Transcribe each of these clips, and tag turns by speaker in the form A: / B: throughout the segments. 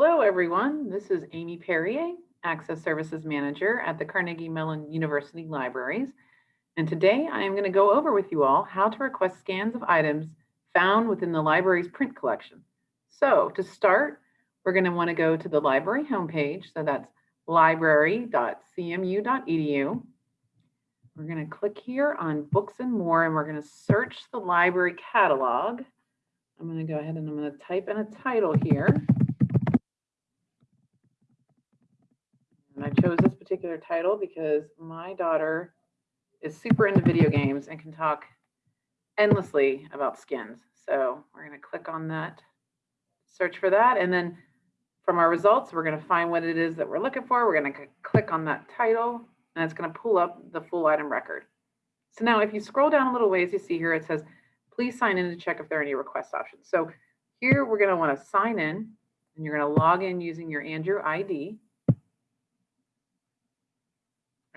A: Hello, everyone. This is Amy Perrier, Access Services Manager at the Carnegie Mellon University Libraries. And today I am going to go over with you all how to request scans of items found within the library's print collection. So to start, we're going to want to go to the library homepage. So that's library.cmu.edu. We're going to click here on books and more, and we're going to search the library catalog. I'm going to go ahead and I'm going to type in a title here. I chose this particular title because my daughter is super into video games and can talk endlessly about skins. So we're going to click on that, search for that, and then from our results, we're going to find what it is that we're looking for. We're going to click on that title, and it's going to pull up the full item record. So now if you scroll down a little ways, you see here it says, please sign in to check if there are any request options. So here we're going to want to sign in, and you're going to log in using your Andrew ID.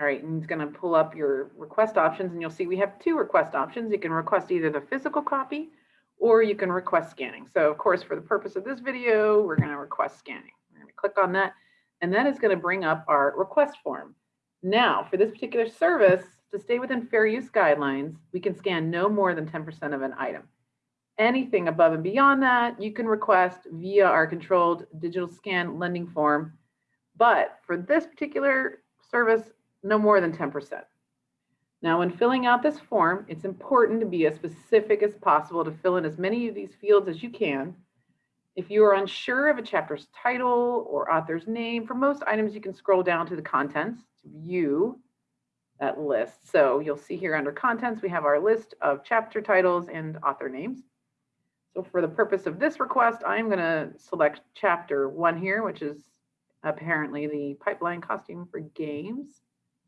A: All right, and it's going to pull up your request options, and you'll see we have two request options. You can request either the physical copy or you can request scanning. So of course, for the purpose of this video, we're going to request scanning. We're going to click on that, and that is going to bring up our request form. Now, for this particular service, to stay within fair use guidelines, we can scan no more than 10% of an item. Anything above and beyond that, you can request via our controlled digital scan lending form. But for this particular service, no more than 10%. Now, when filling out this form, it's important to be as specific as possible to fill in as many of these fields as you can. If you are unsure of a chapter's title or author's name, for most items, you can scroll down to the contents to view that list. So you'll see here under contents, we have our list of chapter titles and author names. So for the purpose of this request, I'm going to select chapter one here, which is apparently the pipeline costume for games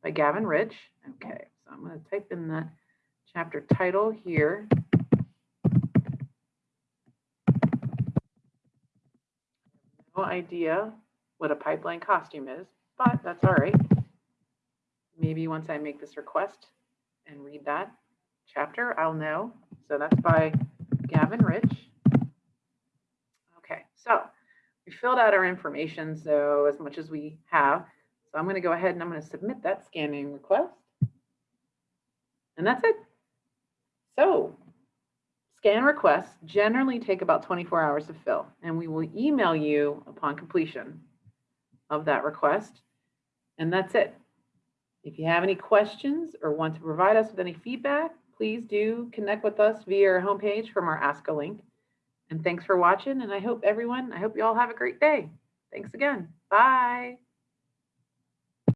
A: by Gavin Rich. Okay, so I'm going to type in that chapter title here. No idea what a pipeline costume is, but that's all right. Maybe once I make this request and read that chapter, I'll know. So that's by Gavin Rich. Okay, so we filled out our information, so as much as we have. So I'm going to go ahead and I'm going to submit that scanning request. And that's it. So scan requests generally take about 24 hours to fill, and we will email you upon completion of that request. And that's it. If you have any questions or want to provide us with any feedback, please do connect with us via our homepage from our Ask a link. And thanks for watching. And I hope everyone, I hope you all have a great day. Thanks again. Bye.